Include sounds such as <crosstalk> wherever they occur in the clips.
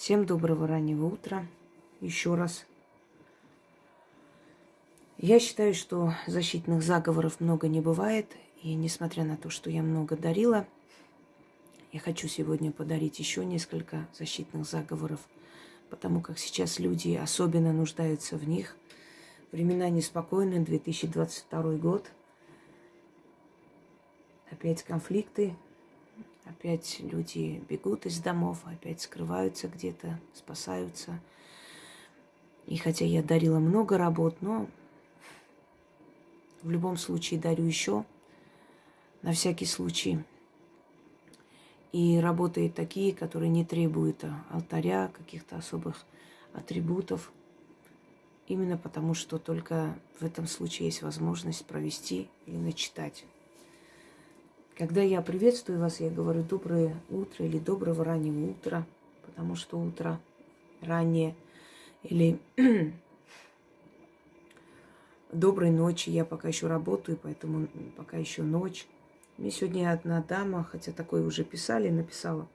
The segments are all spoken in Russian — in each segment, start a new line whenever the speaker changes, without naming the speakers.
Всем доброго раннего утра. Еще раз. Я считаю, что защитных заговоров много не бывает. И несмотря на то, что я много дарила, я хочу сегодня подарить еще несколько защитных заговоров, потому как сейчас люди особенно нуждаются в них. Времена неспокойные, 2022 год. Опять конфликты, Опять люди бегут из домов, опять скрываются где-то, спасаются. И хотя я дарила много работ, но в любом случае дарю еще, на всякий случай. И работы такие, которые не требуют алтаря, каких-то особых атрибутов. Именно потому, что только в этом случае есть возможность провести или начитать. Когда я приветствую вас, я говорю доброе утро или доброго раннего утра, потому что утро раннее. Или <clears throat> доброй ночи, я пока еще работаю, поэтому пока еще ночь. Мне сегодня одна дама, хотя такое уже писали, написала,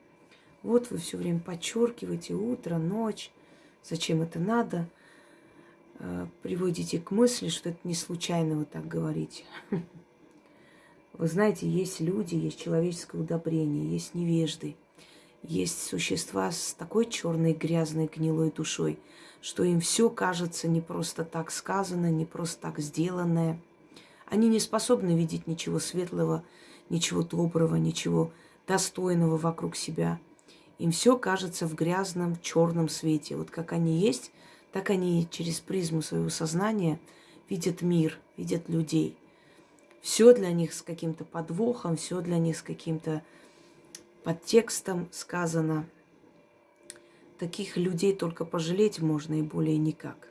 вот вы все время подчеркиваете утро, ночь, зачем это надо, э, приводите к мысли, что это не случайно вы так говорите. <laughs> Вы знаете, есть люди, есть человеческое удобрение, есть невежды, есть существа с такой черной, грязной, гнилой душой, что им все кажется не просто так сказано, не просто так сделанное. Они не способны видеть ничего светлого, ничего доброго, ничего достойного вокруг себя. Им все кажется в грязном, черном свете. Вот как они есть, так они через призму своего сознания видят мир, видят людей – все для них с каким-то подвохом, все для них с каким-то подтекстом сказано. Таких людей только пожалеть можно и более никак.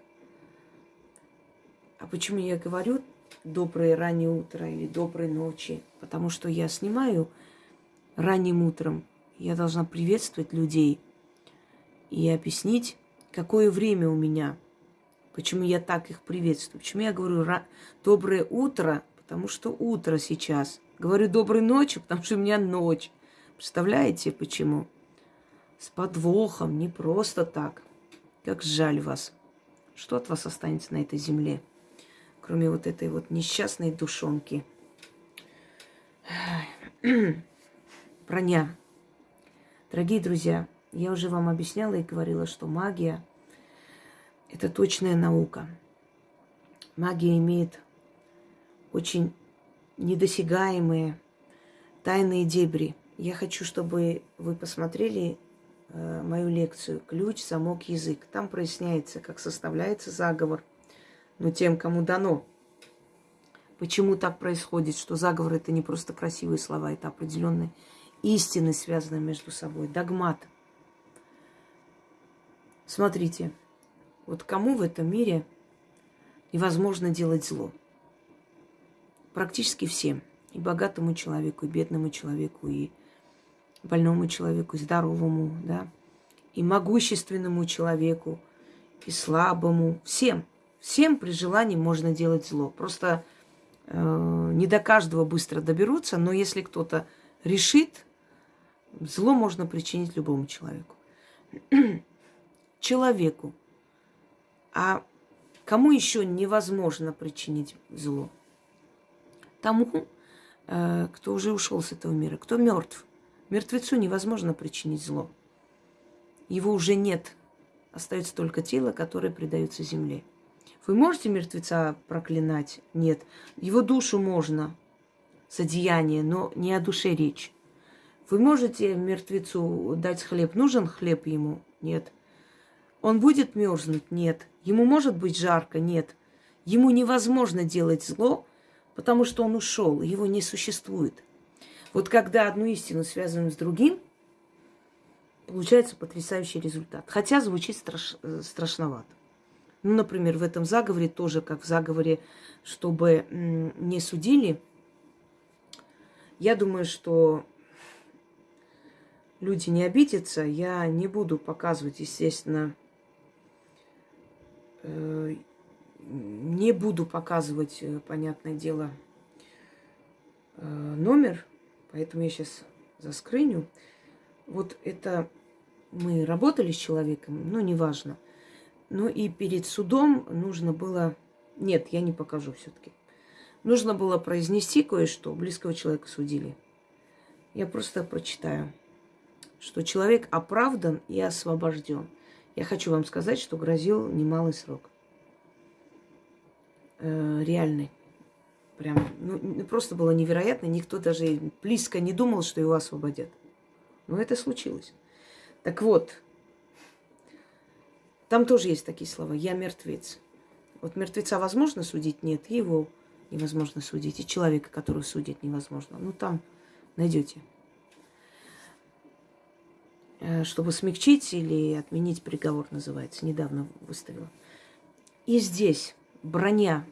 А почему я говорю доброе раннее утро или доброй ночи? Потому что я снимаю ранним утром. Я должна приветствовать людей и объяснить, какое время у меня, почему я так их приветствую, почему я говорю доброе утро – потому что утро сейчас. Говорю доброй ночи, потому что у меня ночь. Представляете, почему? С подвохом, не просто так. Как жаль вас. Что от вас останется на этой земле, кроме вот этой вот несчастной душонки? Броня. <clears throat> Дорогие друзья, я уже вам объясняла и говорила, что магия – это точная наука. Магия имеет очень недосягаемые тайные дебри. Я хочу, чтобы вы посмотрели э, мою лекцию «Ключ, замок, язык». Там проясняется, как составляется заговор, но тем, кому дано. Почему так происходит, что заговор – это не просто красивые слова, это определенные истины, связанные между собой, догмат. Смотрите, вот кому в этом мире невозможно делать зло – практически всем. И богатому человеку, и бедному человеку, и больному человеку, и здоровому, да, и могущественному человеку, и слабому. Всем. Всем при желании можно делать зло. Просто э, не до каждого быстро доберутся, но если кто-то решит, зло можно причинить любому человеку. <clears throat> человеку. А кому еще невозможно причинить зло? Тому, э, кто уже ушел с этого мира, кто мертв. Мертвецу невозможно причинить зло. Его уже нет. Остается только тело, которое предается земле. Вы можете мертвеца проклинать? Нет. Его душу можно за деяние, но не о душе речь. Вы можете мертвецу дать хлеб? Нужен хлеб ему? Нет. Он будет мерзнуть? Нет. Ему может быть жарко? Нет. Ему невозможно делать зло, потому что он ушел, его не существует. Вот когда одну истину связываем с другим, получается потрясающий результат. Хотя звучит страш, страшновато. Ну, например, в этом заговоре тоже, как в заговоре, чтобы не судили, я думаю, что люди не обидятся. Я не буду показывать, естественно, э, не буду показывать, э, понятное дело, э, номер, поэтому я сейчас заскрыню. Вот это мы работали с человеком, ну, неважно. Ну и перед судом нужно было... Нет, я не покажу все-таки. Нужно было произнести кое-что. Близкого человека судили. Я просто прочитаю, что человек оправдан и освобожден. Я хочу вам сказать, что грозил немалый срок. Э, реальный. Прям, ну, просто было невероятно. Никто даже близко не думал, что его освободят. Но это случилось. Так вот, там тоже есть такие слова. Я мертвец. Вот мертвеца возможно судить? Нет. Его невозможно судить. И человека, которого судить невозможно. Ну, там найдете. Э, чтобы смягчить или отменить приговор, называется. Недавно выставила. И здесь броня.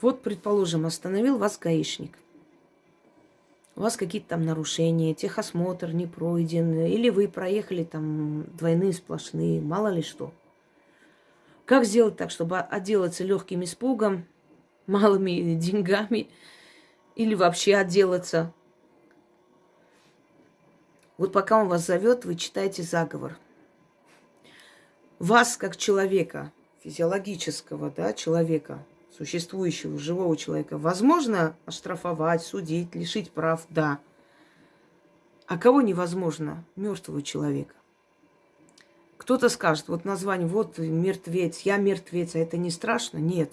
Вот, предположим, остановил вас гаишник у вас какие-то там нарушения, техосмотр не пройден, или вы проехали там двойные сплошные, мало ли что. Как сделать так, чтобы отделаться легким испугом, малыми <laughs> деньгами, или вообще отделаться? Вот пока он вас зовет, вы читаете заговор. Вас, как человека, физиологического да, человека, существующего живого человека возможно оштрафовать, судить, лишить прав? Да. А кого невозможно? Мертвого человека. Кто-то скажет, вот название, вот мертвец, я мертвец, а это не страшно? Нет.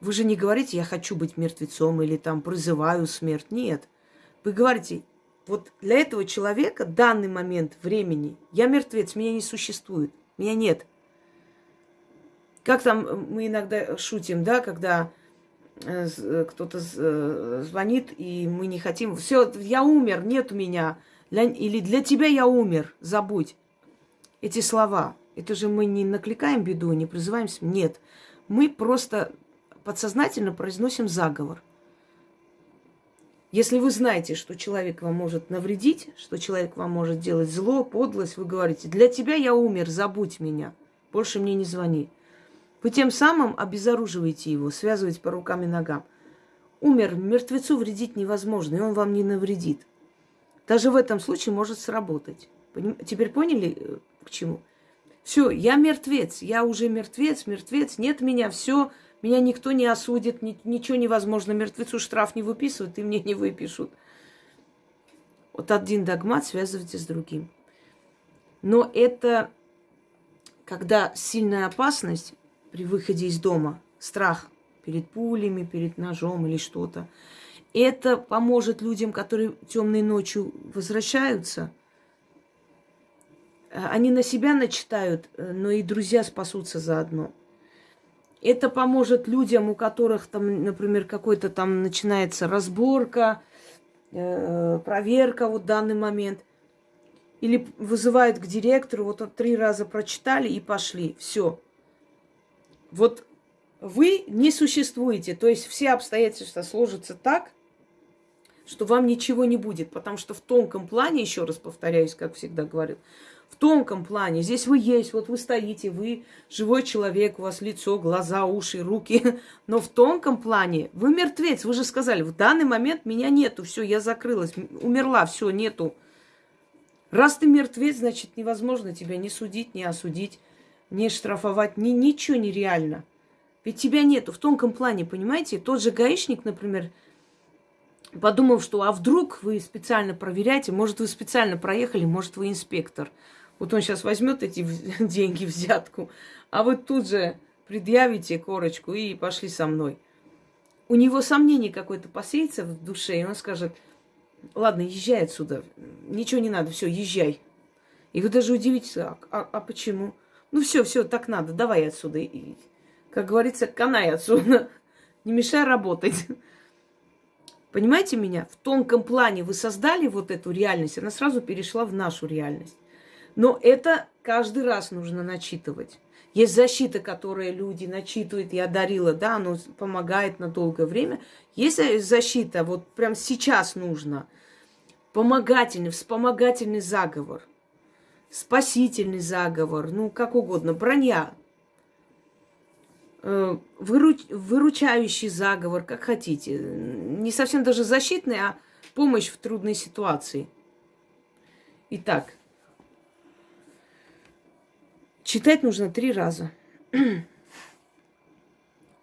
Вы же не говорите, я хочу быть мертвецом или там призываю смерть. Нет. Вы говорите, вот для этого человека данный момент времени я мертвец, меня не существует, меня нет – как там э, мы иногда шутим, да, когда э, э, кто-то звонит, и мы не хотим. Все, я умер, нет у меня. Для, или для тебя я умер, забудь. Эти слова. Это же мы не накликаем беду, не призываемся. Нет. Мы просто подсознательно произносим заговор. Если вы знаете, что человек вам может навредить, что человек вам может делать зло, подлость, вы говорите, для тебя я умер, забудь меня, больше мне не звони. Вы тем самым обезоруживаете его, связываете по рукам и ногам. Умер, мертвецу вредить невозможно, и он вам не навредит. Даже в этом случае может сработать. Теперь поняли, э, к чему? Все, я мертвец, я уже мертвец, мертвец, нет меня, все, меня никто не осудит, ни, ничего невозможно, мертвецу штраф не выписывают, и мне не выпишут. Вот один догмат связывайте с другим. Но это когда сильная опасность, при выходе из дома. Страх перед пулями, перед ножом или что-то. Это поможет людям, которые темной ночью возвращаются. Э, они на себя начитают, э, но и друзья спасутся заодно. Это поможет людям, у которых там, например, какой-то там начинается разборка, э, проверка вот в данный момент. Или вызывают к директору, вот три раза прочитали и пошли. Все. Вот вы не существуете, то есть все обстоятельства сложатся так, что вам ничего не будет, потому что в тонком плане, еще раз повторяюсь, как всегда говорю, в тонком плане, здесь вы есть, вот вы стоите, вы живой человек, у вас лицо, глаза, уши, руки, <laughs> но в тонком плане вы мертвец, вы же сказали, в данный момент меня нету, все, я закрылась, умерла, все, нету. Раз ты мертвец, значит, невозможно тебя не судить, не осудить не штрафовать, ни, ничего нереально. Ведь тебя нету в тонком плане, понимаете? Тот же гаишник, например, подумал, что а вдруг вы специально проверяете, может, вы специально проехали, может, вы инспектор. Вот он сейчас возьмет эти <laughs> деньги, взятку, а вы тут же предъявите корочку и пошли со мной. У него сомнение какое-то посеется в душе, и он скажет, ладно, езжай отсюда, ничего не надо, все, езжай. И вы даже удивитесь, а, а, а почему? Ну все, все, так надо, давай отсюда. И, как говорится, канай отсюда. <laughs> Не мешай работать. Понимаете меня? В тонком плане вы создали вот эту реальность, она сразу перешла в нашу реальность. Но это каждый раз нужно начитывать. Есть защита, которую люди начитывают, я дарила, да, оно помогает на долгое время. Есть защита, вот прям сейчас нужно. Помогательный, вспомогательный заговор – спасительный заговор, ну, как угодно, броня, э, выруч, выручающий заговор, как хотите. Не совсем даже защитный, а помощь в трудной ситуации. Итак, Читать нужно три раза. <clears throat>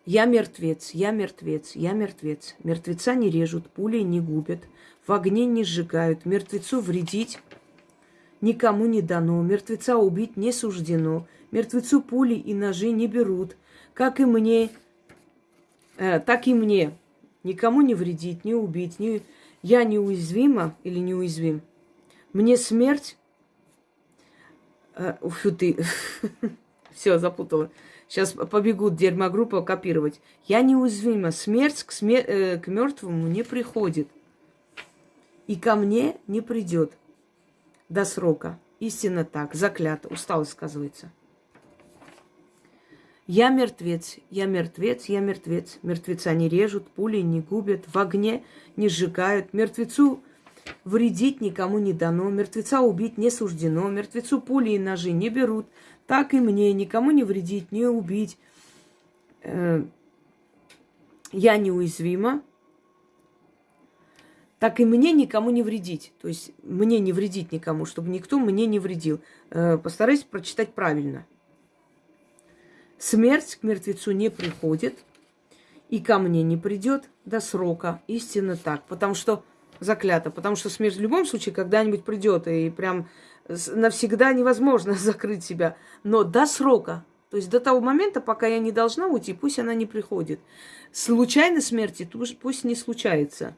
Я мертвец, я мертвец, я мертвец. Мертвеца не режут, пули не губят, в огне не сжигают, мертвецу вредить никому не дано, мертвеца убить не суждено, мертвецу пули и ножи не берут, как и мне, э, так и мне. Никому не вредить, не убить, не... я неуязвима или неуязвим. Мне смерть... Э, фу ты, <laughs> все, запутала. Сейчас побегут дерьмогруппа копировать. Я неуязвима. Смерть к, смер... э, к мертвому не приходит. И ко мне не придет до срока. Истинно так, заклято, усталость сказывается. Я мертвец, я мертвец, я мертвец. Мертвеца не режут, пули не губят, в огне не сжигают. Мертвецу вредить никому не дано, мертвеца убить не суждено, мертвецу пули и ножи не берут. Так и мне никому не вредить, не убить. Э, я неуязвима, так и мне никому не вредить. То есть мне не вредить никому, чтобы никто мне не вредил. Э, постарайся прочитать правильно. Смерть к мертвецу не приходит, и ко мне не придет до срока. Истинно так. Потому что заклято. Потому что смерть в любом случае когда-нибудь придет. И прям навсегда невозможно <laughs> закрыть себя. Но до срока. То есть до того момента, пока я не должна уйти, пусть она не приходит. Случайно смерти пусть не случается.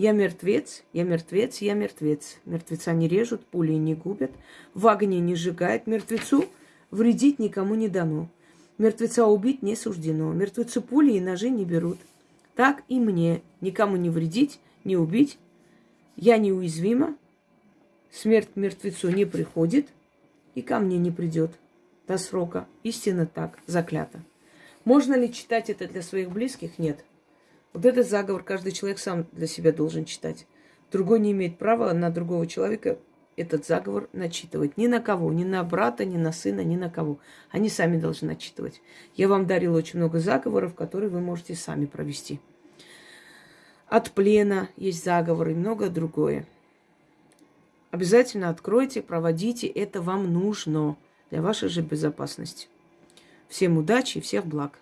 Я мертвец, я мертвец, я мертвец. Мертвеца не режут, пули не губят, в огне не сжигают. Мертвецу вредить никому не дано. Мертвеца убить не суждено. Мертвецу пули и ножи не берут. Так и мне никому не вредить, не убить. Я неуязвима. Смерть мертвецу не приходит и ко мне не придет до срока. Истинно так, заклято. Можно ли читать это для своих близких? Нет. Вот этот заговор каждый человек сам для себя должен читать. Другой не имеет права на другого человека этот заговор начитывать. Ни на кого, ни на брата, ни на сына, ни на кого. Они сами должны начитывать. Я вам дарила очень много заговоров, которые вы можете сами провести. От плена есть заговоры и многое другое. Обязательно откройте, проводите. Это вам нужно для вашей же безопасности. Всем удачи и всех благ.